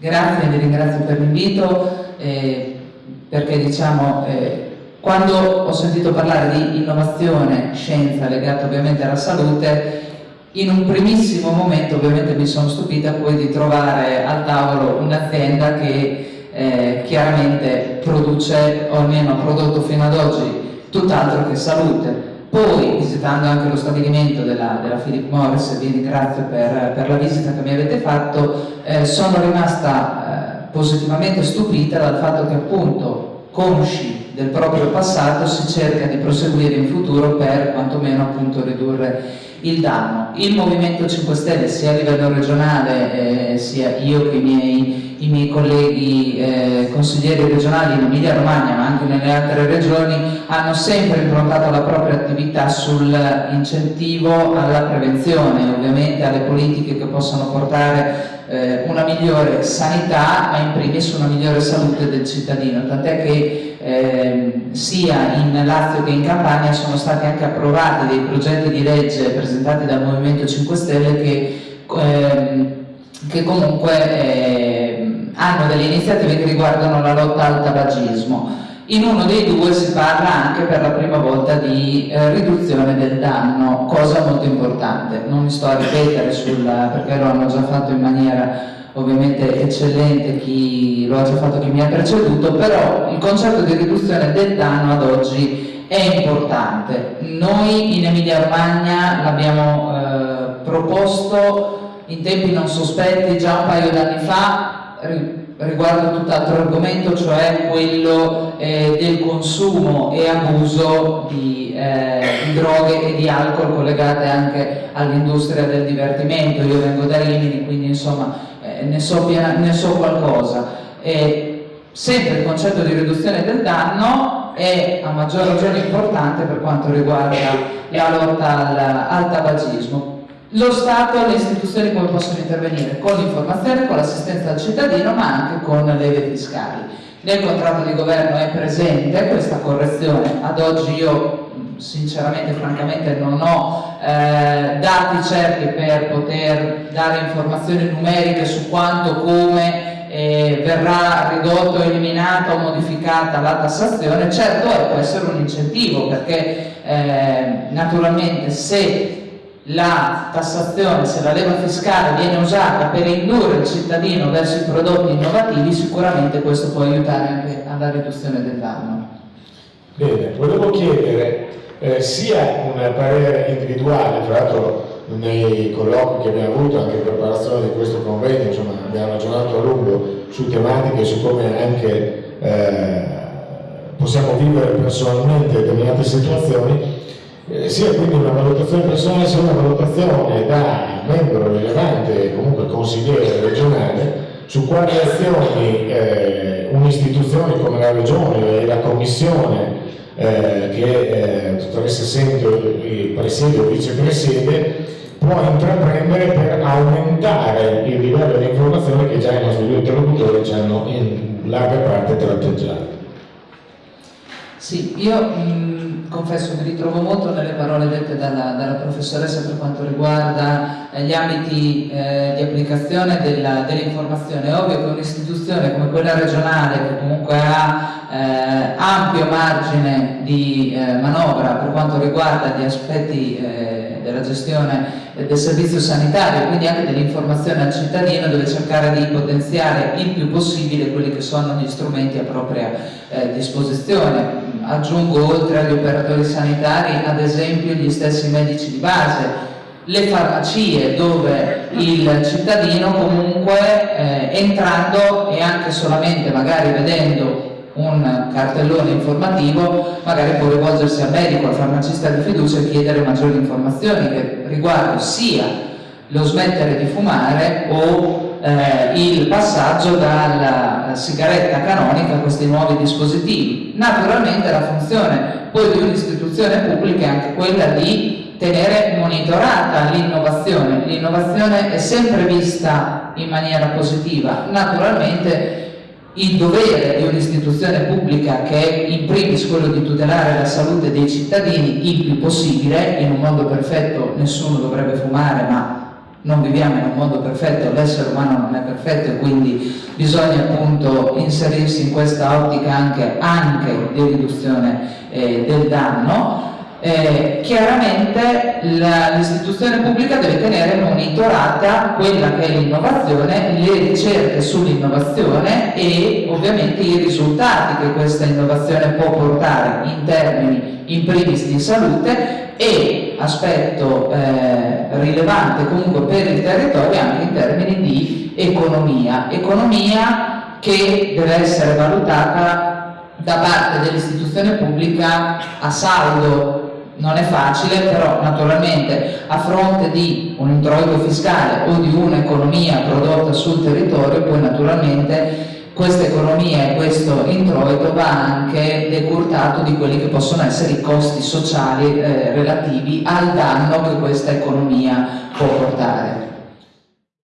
Grazie, vi ringrazio per l'invito eh, perché diciamo eh, quando ho sentito parlare di innovazione, scienza legata ovviamente alla salute, in un primissimo momento ovviamente mi sono stupita poi di trovare al tavolo un'azienda che eh, chiaramente produce, o almeno ha prodotto fino ad oggi, tutt'altro che salute. Poi, visitando anche lo stabilimento della, della Philip Morris, vi ringrazio per, per, la visita che mi avete fatto, eh, sono rimasta eh, positivamente stupita dal fatto che appunto consci del proprio passato si cerca di proseguire in futuro per quantomeno appunto ridurre il danno. Il Movimento 5 Stelle sia a livello regionale eh, sia io che i miei, i miei colleghi eh, consiglieri regionali in Emilia Romagna ma anche nelle altre regioni hanno sempre improntato la propria attività sull'incentivo alla prevenzione, ovviamente alle politiche che possano portare eh, una migliore sanità ma in primis una migliore salute del cittadino, tant'è che eh, sia in Lazio che in Campania sono stati anche approvati dei progetti di legge presentati dal Movimento 5 Stelle che, ehm, che comunque ehm, hanno delle iniziative che riguardano la lotta al tabagismo. In uno dei due si parla anche per la prima volta di eh, riduzione del danno, cosa molto importante. Non mi sto a ripetere sulla, perché lo hanno già fatto in maniera ovviamente eccellente chi lo ha già fatto chi mi ha preceduto, però il concetto di riduzione del danno ad oggi è importante. Noi in Emilia Romagna l'abbiamo eh, proposto in tempi non sospetti già un paio d'anni fa riguardo tutt'altro argomento, cioè quello eh, del consumo e abuso di, eh, di, droghe e di alcol collegate anche all'industria del divertimento. Io vengo da Rimini, quindi insomma ne, so ne, so qualcosa. E sempre il concetto di riduzione del danno è a maggior ragione importante per quanto riguarda la lotta al, al tabagismo. Lo Stato e le istituzioni come possono intervenire? Con l'informazione, con l'assistenza al cittadino, ma anche con le leve fiscali. Nel contratto di governo è presente questa correzione, ad oggi io sinceramente, francamente non ho eh, dati certi per poter dare informazioni numeriche su quanto, come eh, verrà ridotto, eliminata o modificata la tassazione, certo è, può essere un incentivo perché eh, naturalmente se la tassazione, se la leva fiscale viene usata per indurre il cittadino verso i prodotti innovativi, sicuramente questo può aiutare anche alla riduzione del danno. Bene, volevo chiedere eh, sia un parere individuale, tra l'altro nei colloqui che abbiamo avuto anche in preparazione di questo convegno, insomma, abbiamo ragionato a lungo su tematiche, su come anche eh, possiamo vivere personalmente determinate situazioni, eh, sia quindi una valutazione personale sia una valutazione da membro rilevante, comunque consigliere regionale, su quali azioni eh, un'istituzione come la Regione e la Commissione eh, che eh, dottoressa Sento presiede o vicepresiede può intraprendere per aumentare il livello di informazione che già i nostri due interlocutori ci hanno in larga parte tratteggiato. Sì, io mh, confesso mi ritrovo molto nelle parole dette dalla, dalla professoressa per quanto riguarda eh, gli ambiti eh, di applicazione dell'informazione. Dell è ovvio che un'istituzione come quella regionale, che comunque ha eh, ampio margine di eh, manovra per quanto riguarda gli aspetti eh, della gestione del servizio sanitario, quindi anche dell'informazione al cittadino, deve cercare di potenziare il più possibile quelli che sono gli strumenti a propria eh, disposizione. Aggiungo oltre agli operatori sanitari ad esempio gli stessi medici di base, le farmacie dove il cittadino comunque eh, entrando e anche solamente magari vedendo un cartellone informativo, magari può rivolgersi al medico, al farmacista di fiducia e chiedere maggiori informazioni che riguardano sia lo smettere di fumare o passaggio dalla sigaretta canonica a questi nuovi dispositivi. Naturalmente la funzione poi di un'istituzione pubblica è anche quella di tenere monitorata l'innovazione. L'innovazione è sempre vista in maniera positiva, naturalmente il dovere di un'istituzione pubblica che è in primis quello di tutelare la salute dei cittadini il più possibile, in un mondo perfetto nessuno dovrebbe fumare ma non viviamo in un mondo perfetto, l'essere umano non è perfetto e quindi bisogna appunto inserirsi in questa ottica anche, anche di riduzione eh, del danno. Eh, chiaramente l'istituzione pubblica deve tenere monitorata quella che è l'innovazione, le ricerche sull'innovazione e ovviamente i risultati che questa innovazione può portare in termini in primis di salute e aspetto eh, rilevante comunque per il territorio anche in termini di economia. Economia che deve essere valutata da parte dell'istituzione pubblica a saldo. Non è facile, però naturalmente a fronte di un introito fiscale o di un'economia prodotta sul territorio, poi naturalmente questa economia e questo introito va anche decurtato di quelli che possono essere i costi sociali eh, relativi al danno che questa economia può portare.